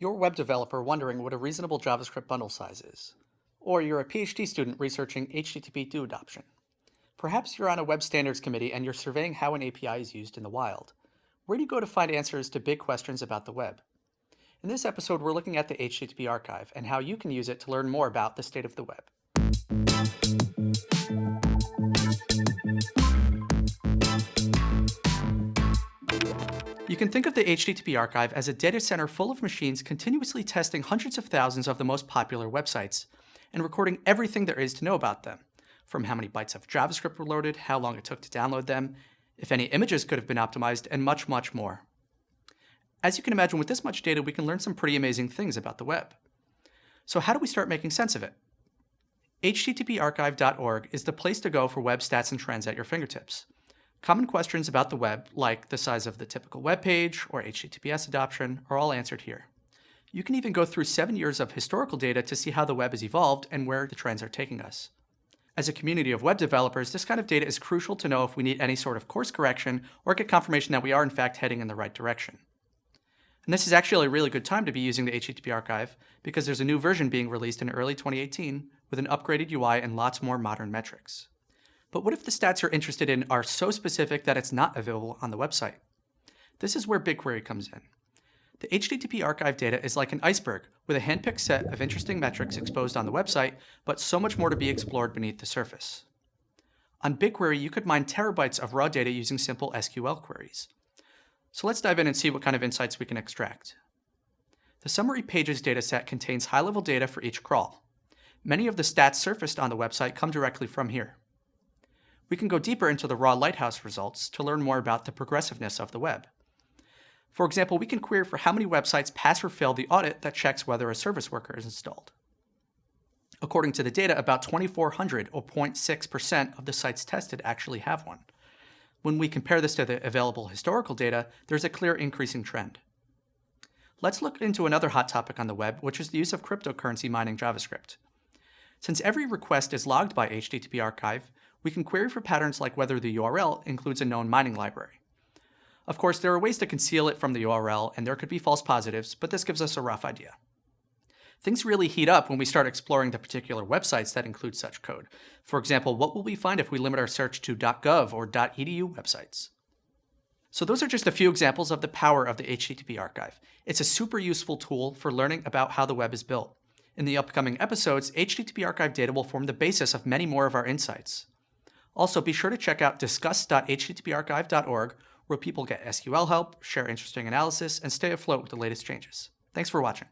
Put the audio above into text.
You're a web developer wondering what a reasonable JavaScript bundle size is. Or you're a PhD student researching HTTP2 adoption. Perhaps you're on a web standards committee and you're surveying how an API is used in the wild. Where do you go to find answers to big questions about the web? In this episode, we're looking at the HTTP archive and how you can use it to learn more about the state of the web. You can think of the HTTP archive as a data center full of machines continuously testing hundreds of thousands of the most popular websites and recording everything there is to know about them, from how many bytes of JavaScript were loaded, how long it took to download them, if any images could have been optimized, and much, much more. As you can imagine, with this much data, we can learn some pretty amazing things about the web. So how do we start making sense of it? httparchive.org is the place to go for web stats and trends at your fingertips. Common questions about the web, like the size of the typical web page or HTTPS adoption, are all answered here. You can even go through seven years of historical data to see how the web has evolved and where the trends are taking us. As a community of web developers, this kind of data is crucial to know if we need any sort of course correction or get confirmation that we are in fact heading in the right direction. And this is actually a really good time to be using the HTTP archive because there's a new version being released in early 2018 with an upgraded UI and lots more modern metrics. But what if the stats you're interested in are so specific that it's not available on the website? This is where BigQuery comes in. The HTTP archive data is like an iceberg with a handpicked set of interesting metrics exposed on the website, but so much more to be explored beneath the surface. On BigQuery, you could mine terabytes of raw data using simple SQL queries. So let's dive in and see what kind of insights we can extract. The summary pages dataset contains high-level data for each crawl. Many of the stats surfaced on the website come directly from here we can go deeper into the raw Lighthouse results to learn more about the progressiveness of the web. For example, we can query for how many websites pass or fail the audit that checks whether a service worker is installed. According to the data, about 2,400 or 0.6% of the sites tested actually have one. When we compare this to the available historical data, there's a clear increasing trend. Let's look into another hot topic on the web, which is the use of cryptocurrency mining JavaScript. Since every request is logged by HTTP Archive, we can query for patterns like whether the URL includes a known mining library. Of course, there are ways to conceal it from the URL, and there could be false positives, but this gives us a rough idea. Things really heat up when we start exploring the particular websites that include such code. For example, what will we find if we limit our search to .gov or .edu websites? So those are just a few examples of the power of the HTTP archive. It's a super useful tool for learning about how the web is built. In the upcoming episodes, HTTP archive data will form the basis of many more of our insights. Also, be sure to check out discuss.httparchive.org where people get SQL help, share interesting analysis, and stay afloat with the latest changes. Thanks for watching.